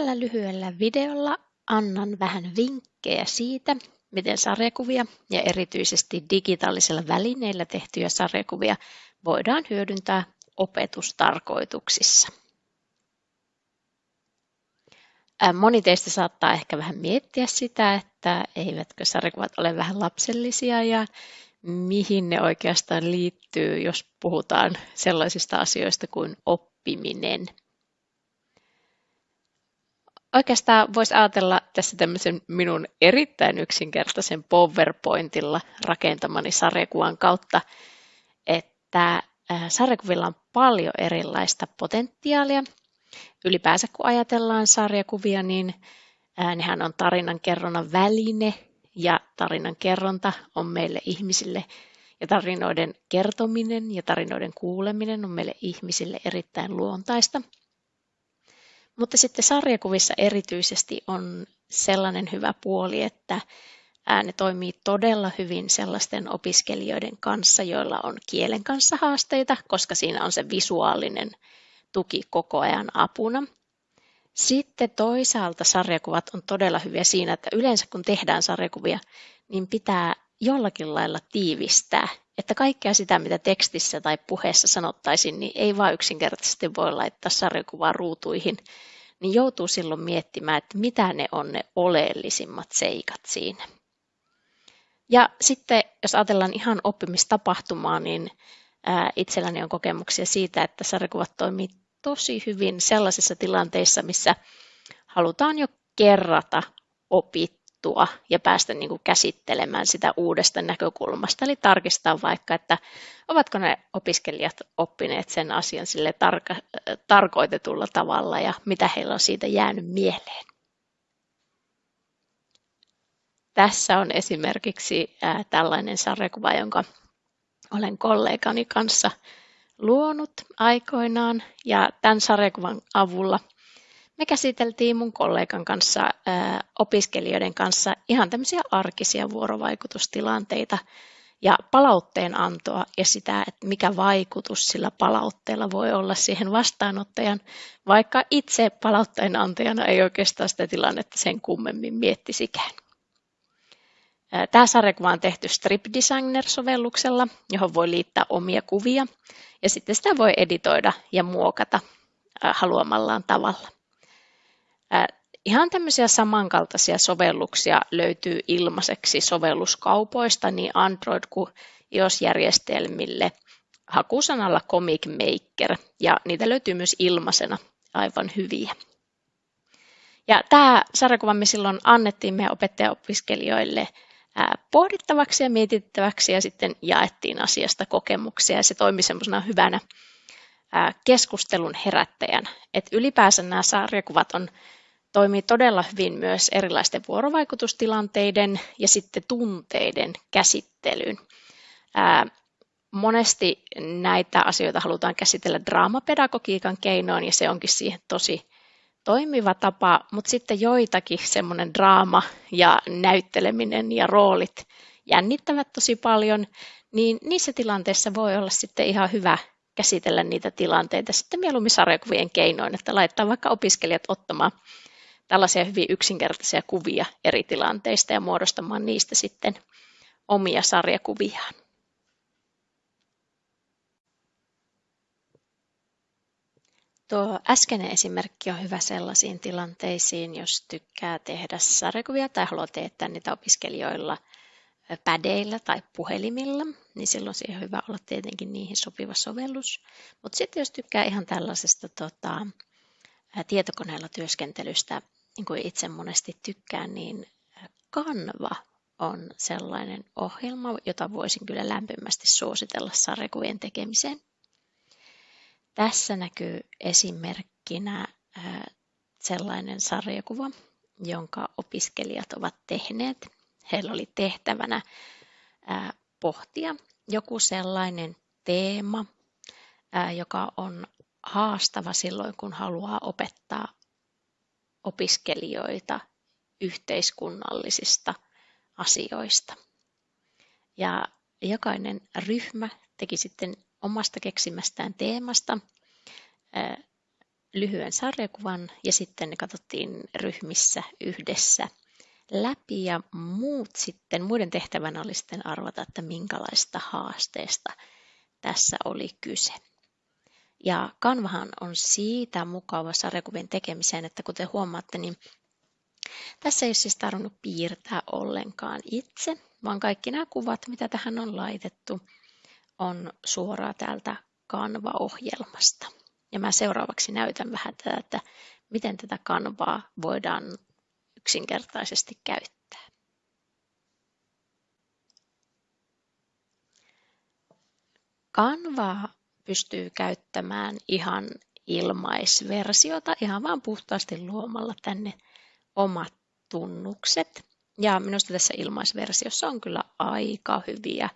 Tällä lyhyellä videolla annan vähän vinkkejä siitä, miten sarjakuvia ja erityisesti digitaalisilla välineillä tehtyjä sarjakuvia voidaan hyödyntää opetustarkoituksissa. Moni teistä saattaa ehkä vähän miettiä sitä, että eivätkö sarjakuvat ole vähän lapsellisia ja mihin ne oikeastaan liittyy, jos puhutaan sellaisista asioista kuin oppiminen. Oikeastaan voisi ajatella tässä tämmöisen minun erittäin yksinkertaisen PowerPointilla rakentamani sarjakuvan kautta, että sarjakuvilla on paljon erilaista potentiaalia. Ylipäänsä kun ajatellaan sarjakuvia, niin nehän on tarinan kerronnan väline ja tarinan kerronta on meille ihmisille ja tarinoiden kertominen ja tarinoiden kuuleminen on meille ihmisille erittäin luontaista. Mutta sitten sarjakuvissa erityisesti on sellainen hyvä puoli, että ne toimii todella hyvin sellaisten opiskelijoiden kanssa, joilla on kielen kanssa haasteita, koska siinä on se visuaalinen tuki koko ajan apuna. Sitten toisaalta sarjakuvat on todella hyviä siinä, että yleensä kun tehdään sarjakuvia, niin pitää jollakin lailla tiivistää, että kaikkea sitä, mitä tekstissä tai puheessa sanottaisiin, niin ei vain yksinkertaisesti voi laittaa sarjakuvaa ruutuihin, niin joutuu silloin miettimään, että mitä ne on ne oleellisimmat seikat siinä. Ja sitten jos ajatellaan ihan oppimistapahtumaa, niin itselläni on kokemuksia siitä, että sarjakuvat toimii tosi hyvin sellaisissa tilanteissa, missä halutaan jo kerrata opittua ja päästä niin kuin käsittelemään sitä uudesta näkökulmasta. Eli tarkistaa vaikka, että ovatko ne opiskelijat oppineet sen asian sille tarka- tarkoitetulla tavalla ja mitä heillä on siitä jäänyt mieleen. Tässä on esimerkiksi tällainen sarjakuva, jonka olen kollegani kanssa luonut aikoinaan ja tämän sarjakuvan avulla me käsiteltiin mun kollegan kanssa, opiskelijoiden kanssa ihan tämmöisiä arkisia vuorovaikutustilanteita ja palautteen antoa ja sitä, että mikä vaikutus sillä palautteella voi olla siihen vastaanottajan, vaikka itse palautteen antajana ei oikeastaan sitä tilannetta sen kummemmin miettisikään. Tämä sarjakuva on tehty Strip Designer-sovelluksella, johon voi liittää omia kuvia ja sitten sitä voi editoida ja muokata haluamallaan tavalla. Ihan tämmöisiä samankaltaisia sovelluksia löytyy ilmaiseksi sovelluskaupoista niin Android kuin iOS-järjestelmille hakusanalla Comic Maker ja niitä löytyy myös ilmaisena aivan hyviä. Ja tämä sarjakuva me silloin annettiin meidän opettajaopiskelijoille pohdittavaksi ja mietittäväksi ja sitten jaettiin asiasta kokemuksia ja se toimi semmoisena hyvänä keskustelun herättäjän. Et ylipäänsä nämä sarjakuvat on, toimii todella hyvin myös erilaisten vuorovaikutustilanteiden ja sitten tunteiden käsittelyyn. monesti näitä asioita halutaan käsitellä draamapedagogiikan keinoin ja se onkin siihen tosi toimiva tapa, mutta sitten joitakin semmoinen draama ja näytteleminen ja roolit jännittävät tosi paljon, niin niissä tilanteissa voi olla sitten ihan hyvä käsitellä niitä tilanteita sitten mieluummin sarjakuvien keinoin, että laittaa vaikka opiskelijat ottamaan tällaisia hyvin yksinkertaisia kuvia eri tilanteista ja muodostamaan niistä sitten omia sarjakuviaan. Tuo äskeinen esimerkki on hyvä sellaisiin tilanteisiin, jos tykkää tehdä sarjakuvia tai haluaa teettää niitä opiskelijoilla pädeillä tai puhelimilla, niin silloin siihen on hyvä olla tietenkin niihin sopiva sovellus. Mutta sitten jos tykkää ihan tällaisesta tota, tietokoneella työskentelystä, niin kuin itse monesti tykkään, niin Canva on sellainen ohjelma, jota voisin kyllä lämpimästi suositella sarjakuvien tekemiseen. Tässä näkyy esimerkkinä sellainen sarjakuva, jonka opiskelijat ovat tehneet. Heillä oli tehtävänä pohtia joku sellainen teema, joka on haastava silloin, kun haluaa opettaa opiskelijoita yhteiskunnallisista asioista. Ja jokainen ryhmä teki sitten omasta keksimästään teemasta lyhyen sarjakuvan ja sitten ne katsottiin ryhmissä yhdessä läpi ja muut sitten, muiden tehtävänä oli sitten arvata, että minkälaista haasteesta tässä oli kyse. Ja Kanvahan on siitä mukava sarjakuvien tekemiseen, että kuten huomaatte, niin tässä ei ole siis tarvinnut piirtää ollenkaan itse, vaan kaikki nämä kuvat, mitä tähän on laitettu, on suoraan täältä Canva-ohjelmasta. Ja mä seuraavaksi näytän vähän tätä, että miten tätä kanvaa voidaan yksinkertaisesti käyttää. Kanvaa pystyy käyttämään ihan ilmaisversiota, ihan vaan puhtaasti luomalla tänne omat tunnukset. Ja minusta tässä ilmaisversiossa on kyllä aika hyviä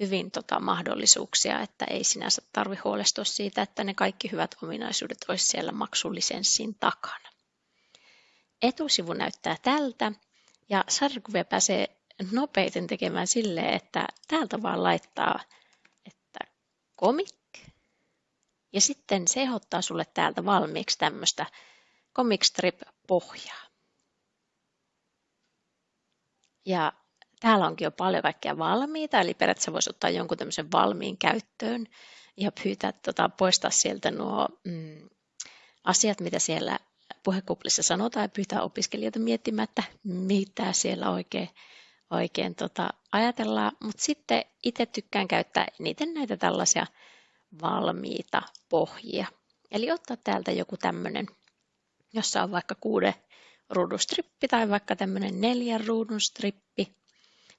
hyvin tota, mahdollisuuksia, että ei sinänsä tarvi huolestua siitä, että ne kaikki hyvät ominaisuudet olisi siellä maksullisenssin takana. Etusivu näyttää tältä ja sarjakuvia pääsee nopeiten tekemään silleen, että täältä vaan laittaa, että comic ja sitten se ehdottaa sulle täältä valmiiksi tämmöistä comic strip pohjaa. Ja täällä onkin jo paljon kaikkea valmiita, eli periaatteessa voisi ottaa jonkun tämmöisen valmiin käyttöön ja pyytää tota, poistaa sieltä nuo mm, asiat, mitä siellä puhekuplissa sanotaan ja pyytää opiskelijoita miettimään, että mitä siellä oikein, oikein tota, ajatellaan. Mutta sitten itse tykkään käyttää eniten näitä tällaisia valmiita pohjia. Eli ottaa täältä joku tämmöinen, jossa on vaikka kuuden ruudun strippi tai vaikka tämmöinen neljän ruudun strippi.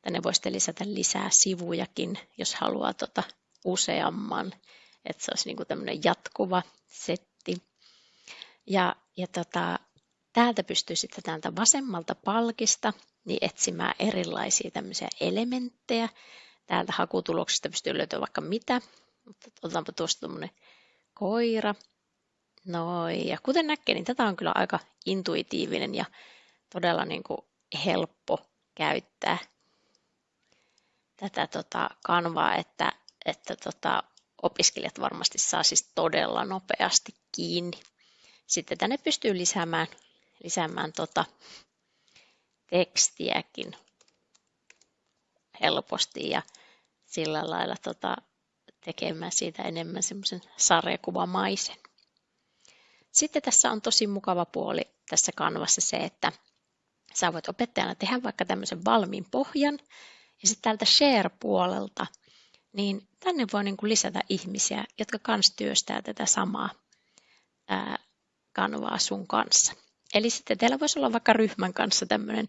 Tänne voisitte lisätä lisää sivujakin, jos haluaa tota useamman, että se olisi niin tämmöinen jatkuva setti. Ja, ja tota, täältä pystyy sitten täältä vasemmalta palkista niin etsimään erilaisia tämmöisiä elementtejä. Täältä hakutuloksista pystyy löytämään vaikka mitä, mutta otetaanpa tuosta tuommoinen koira. Noin, ja kuten näkee, niin tätä on kyllä aika intuitiivinen ja todella niin kuin helppo käyttää tätä tota kanvaa, että, että tota, opiskelijat varmasti saa siis todella nopeasti kiinni. Sitten tänne pystyy lisäämään, lisäämään tota tekstiäkin helposti ja sillä lailla tota, tekemään siitä enemmän semmoisen sarjakuvamaisen. Sitten tässä on tosi mukava puoli tässä kanvassa se, että sä voit opettajana tehdä vaikka tämmöisen valmiin pohjan ja sitten täältä share-puolelta, niin tänne voi niin kuin lisätä ihmisiä, jotka kans työstää tätä samaa ää, kanvaa sun kanssa. Eli sitten teillä voisi olla vaikka ryhmän kanssa tämmöinen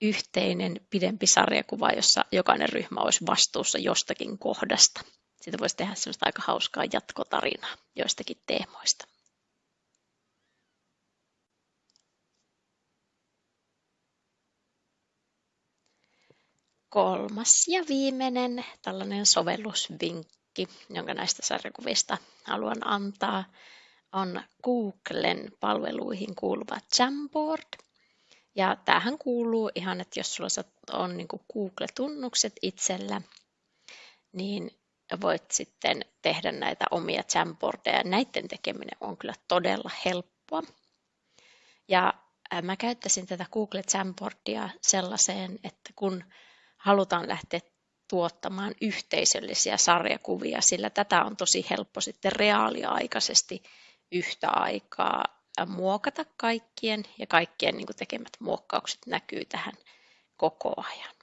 yhteinen pidempi sarjakuva, jossa jokainen ryhmä olisi vastuussa jostakin kohdasta. Siitä voisi tehdä semmoista aika hauskaa jatkotarinaa joistakin teemoista. kolmas ja viimeinen tällainen sovellusvinkki, jonka näistä sarjakuvista haluan antaa, on Googlen palveluihin kuuluva Jamboard. Ja tähän kuuluu ihan, että jos sulla on niin Google-tunnukset itsellä, niin voit sitten tehdä näitä omia Jamboardeja. Näiden tekeminen on kyllä todella helppoa. Ja mä käyttäisin tätä Google Jamboardia sellaiseen, että kun halutaan lähteä tuottamaan yhteisöllisiä sarjakuvia, sillä tätä on tosi helppo sitten reaaliaikaisesti yhtä aikaa muokata kaikkien ja kaikkien niin tekemät muokkaukset näkyy tähän koko ajan.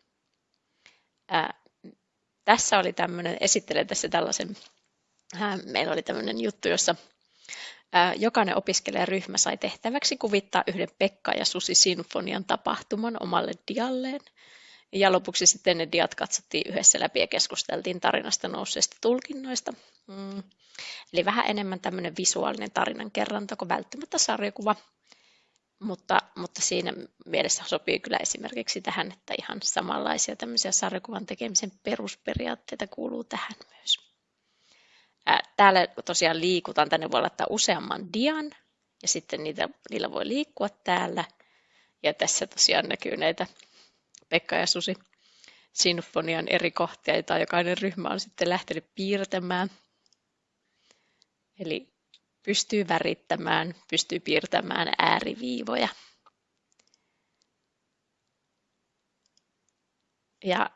Tässä oli tämmöinen, esittelen tässä tällaisen, ää, meillä oli tämmöinen juttu, jossa ää, jokainen opiskelijaryhmä sai tehtäväksi kuvittaa yhden Pekka ja Susi Sinfonian tapahtuman omalle dialleen. Ja lopuksi sitten ne diat katsottiin yhdessä läpi ja keskusteltiin tarinasta nousseista tulkinnoista. Mm. Eli vähän enemmän tämmöinen visuaalinen tarinan kerronta kuin välttämättä sarjakuva. Mutta, mutta siinä mielessä sopii kyllä esimerkiksi tähän, että ihan samanlaisia tämmöisiä sarjakuvan tekemisen perusperiaatteita kuuluu tähän myös. Täällä tosiaan liikutaan, tänne voi laittaa useamman dian ja sitten niitä, niillä voi liikkua täällä. Ja tässä tosiaan näkyy näitä Pekka ja Susi sinfonian eri kohtia, joita jokainen ryhmä on sitten lähtenyt piirtämään. Eli pystyy värittämään, pystyy piirtämään ääriviivoja. Ja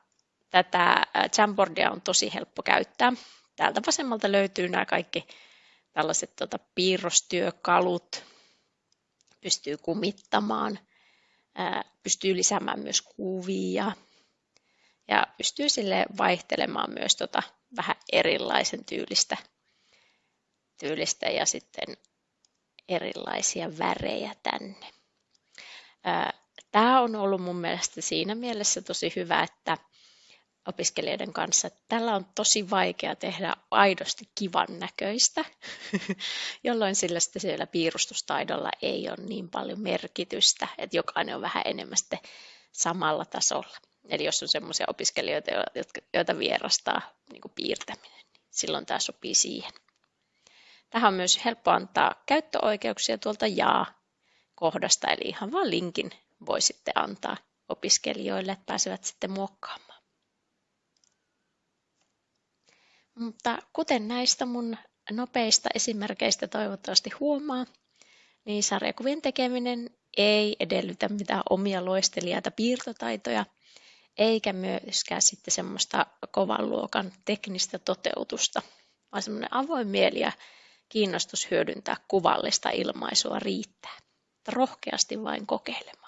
tätä Jamboardia on tosi helppo käyttää. Täältä vasemmalta löytyy nämä kaikki tällaiset tota, piirrostyökalut, pystyy kumittamaan, pystyy lisäämään myös kuvia ja pystyy sille vaihtelemaan myös tota, vähän erilaisen tyylistä, tyylistä ja sitten erilaisia värejä tänne. Tämä on ollut mun mielestä siinä mielessä tosi hyvä, että opiskelijoiden kanssa, tällä on tosi vaikea tehdä aidosti kivan näköistä, jolloin sillä sitten siellä piirustustaidolla ei ole niin paljon merkitystä, että jokainen on vähän enemmän sitten samalla tasolla. Eli jos on sellaisia opiskelijoita, joita vierastaa niin piirtäminen, niin silloin tämä sopii siihen. Tähän on myös helppo antaa käyttöoikeuksia tuolta jaa-kohdasta, eli ihan vain linkin voi sitten antaa opiskelijoille, että pääsevät sitten muokkaamaan. Mutta kuten näistä mun nopeista esimerkkeistä toivottavasti huomaa, niin sarjakuvien tekeminen ei edellytä mitään omia loistelijaita piirtotaitoja, eikä myöskään sitten semmoista kovan luokan teknistä toteutusta, vaan semmoinen avoin mieli ja kiinnostus hyödyntää kuvallista ilmaisua riittää. Rohkeasti vain kokeilemaan.